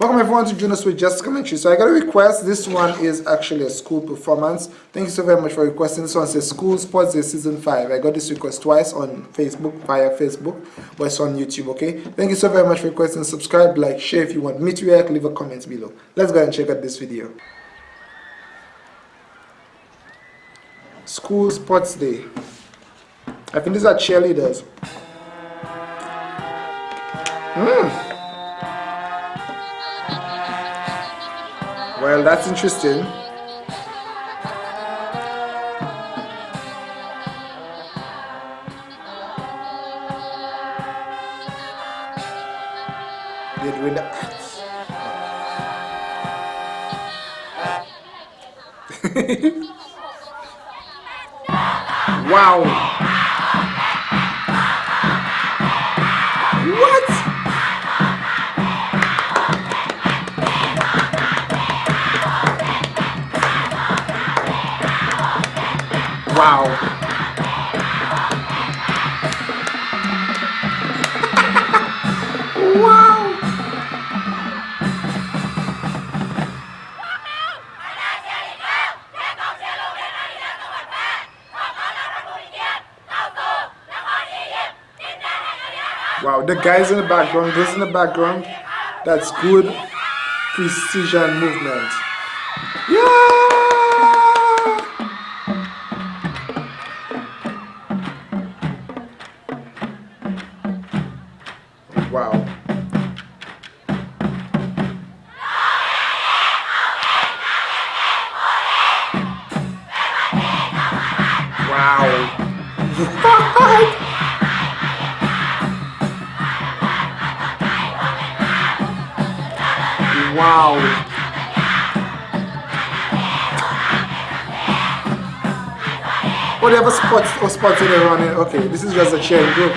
Welcome everyone to Junos with Just Commentary. So I got a request. This one is actually a school performance. Thank you so very much for requesting. This one says School Sports Day Season 5. I got this request twice on Facebook, via Facebook, but it's on YouTube, okay? Thank you so very much for requesting. Subscribe, like, share if you want me to react, leave a comment below. Let's go and check out this video. School Sports Day. I think these are cheerleaders. Hmm. Well, that's interesting. They're doing the arts. wow. Wow. wow. Wow, the guys in the background, those in the background, that's good precision movement. Yeah! Wow. Whatever spots or spots in running. Okay, this is just a cheering group.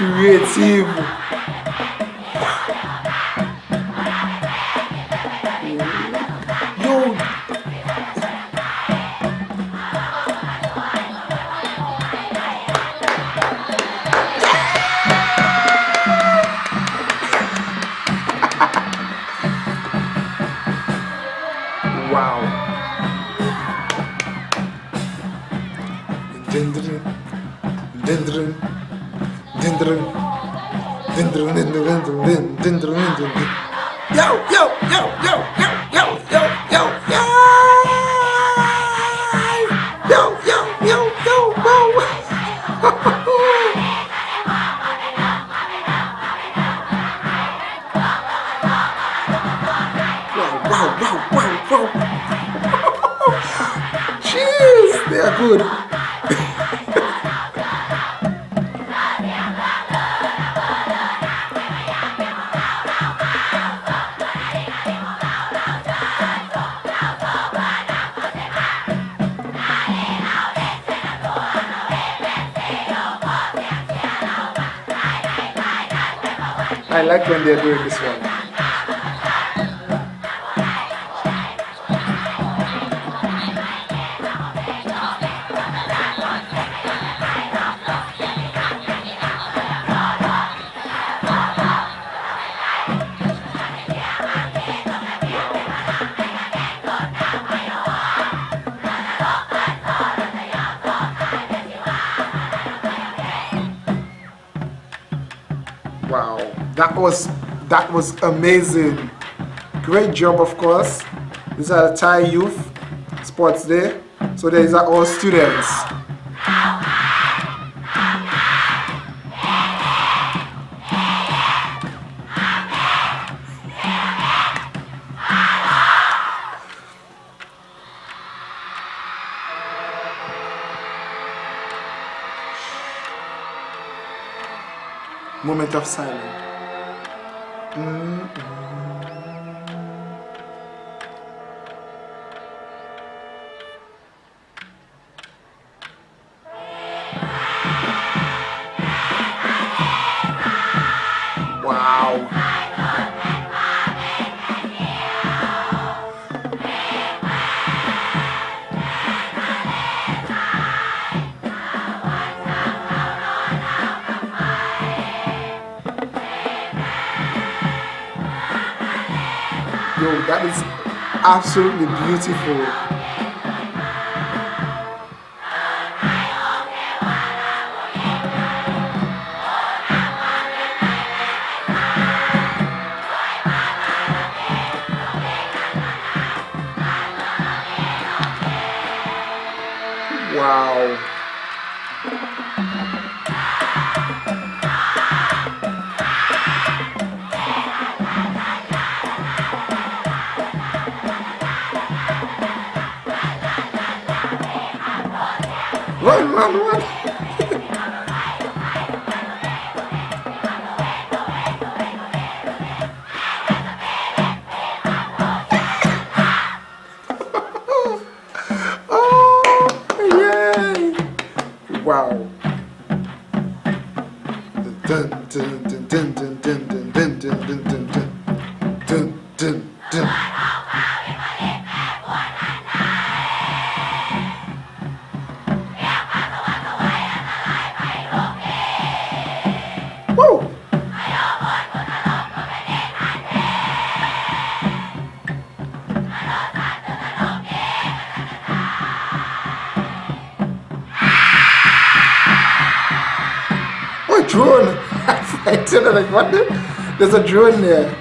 Criativo. Yo, Uau! Dendrin, dendrin. Dendrin. Yo, yo, yo, yo, yo, yo, yo, yo, yo. Yo, yo, yo, yo, wow. wow, wow, wow, wow. They are good. I like when they're doing this one. Was that was amazing. Great job of course. These are Thai youth sports day. So these are all students. Moment of silence. Yo, that is absolutely beautiful. maluco. Tell you, like, what the? There's a drone there.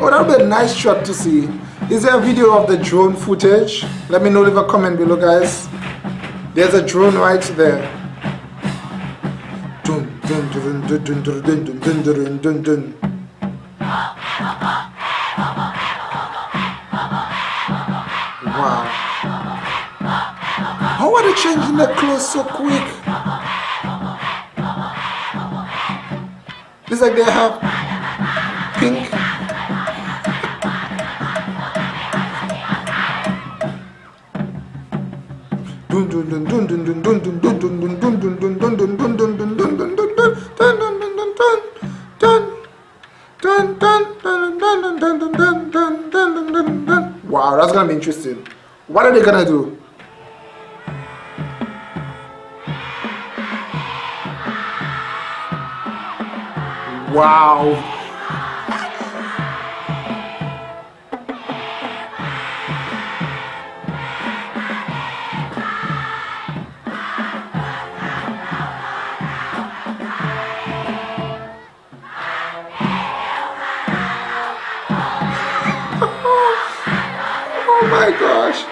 Oh, that would be a nice shot to see. Is there a video of the drone footage? Let me know, leave a comment below, guys. There's a drone right there. Dun, dun, dun, dun, dun, dun, dun, dun, dun, dun, dun. Wow. How are they changing the clothes so quick? Just like they have pink. Wow, that's gonna be interesting. What are they gonna do? Wow. Oh my gosh.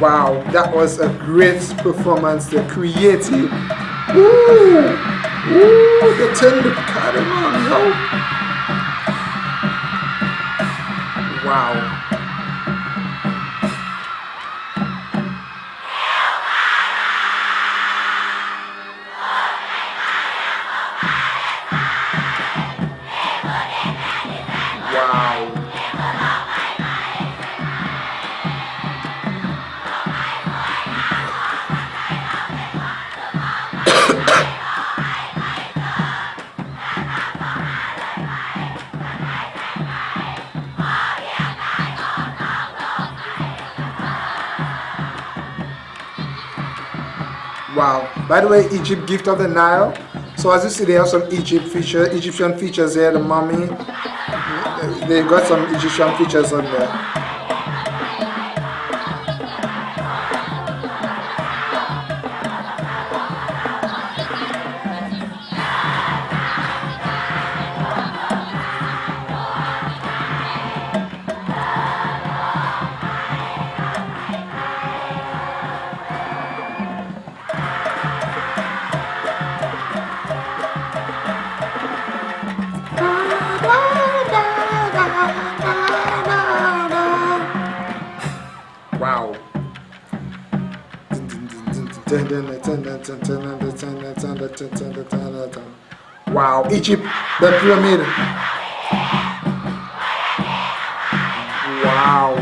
Wow. That was a great performance. They're creative. Woo! Woo! They turned the curtain on, yo. Wow. Wow. By the way, Egypt gift of the Nile. So as you see, they have some Egypt feature, Egyptian features here. The mummy. They got some Egyptian features on there. Wow, Egypt, the pyramid. Wow.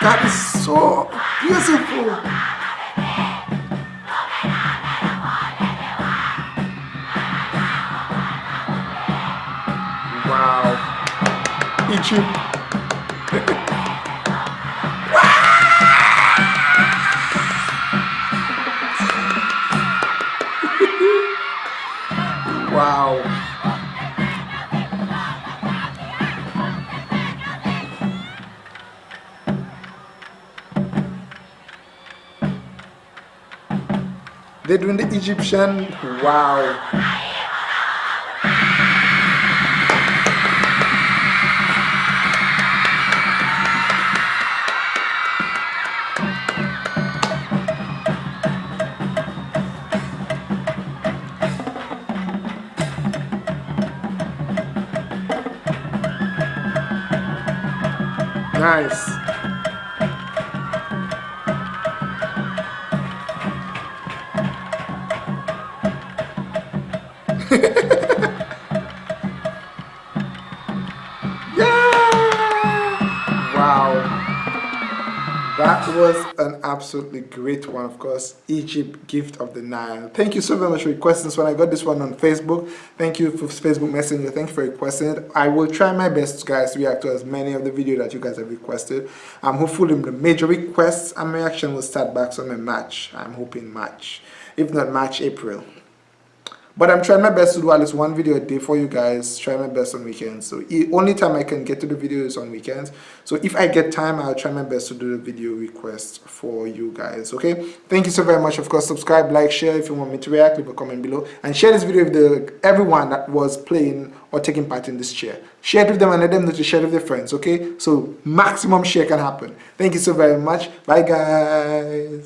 That is so beautiful. Wow. Egypt. They're doing the Egyptian. Wow. Nice. That was an absolutely great one, of course. Egypt Gift of the Nile. Thank you so very much for requesting this one. I got this one on Facebook. Thank you for Facebook Messenger. Thank you for requesting it. I will try my best, guys, to react to as many of the video that you guys have requested. I'm hopefully the major requests and my action will start back on my March. I'm hoping March. If not March, April but i'm trying my best to do at least one video a day for you guys try my best on weekends. So the only time i can get to the videos on weekends. So if i get time i'll try my best to do the video request for you guys okay? Thank you so very much. Of course subscribe like share if you want me to react leave a comment below. And share this video with the everyone that was playing or taking part in this chair share it with them and let them know to share it with their friends okay? So maximum share can happen. Thank you so very much. Bye guys